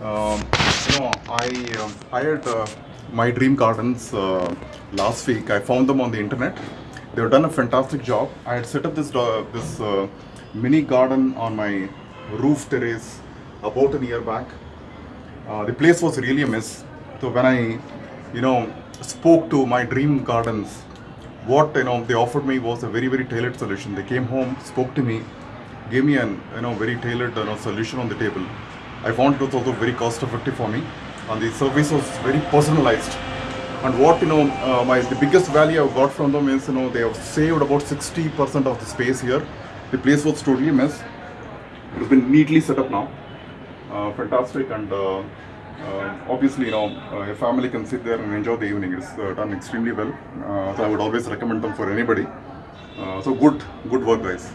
Um, you know, I um, hired uh, My Dream Gardens uh, last week. I found them on the internet. They've done a fantastic job. I had set up this uh, this uh, mini garden on my roof terrace about a year back. Uh, the place was really a mess. So when I, you know, spoke to my dream gardens, what you know they offered me was a very very tailored solution. They came home, spoke to me, gave me an you know very tailored you know, solution on the table. I found it was also very cost effective for me, and the service was very personalized. And what you know, uh, my the biggest value I got from them is you know they have saved about 60% of the space here. The place was totally a mess. It's been neatly set up now. Uh, fantastic and uh, uh, obviously you know uh, a family can sit there and enjoy the evening. It's uh, done extremely well. Uh, so I would always recommend them for anybody. Uh, so good, good work, guys.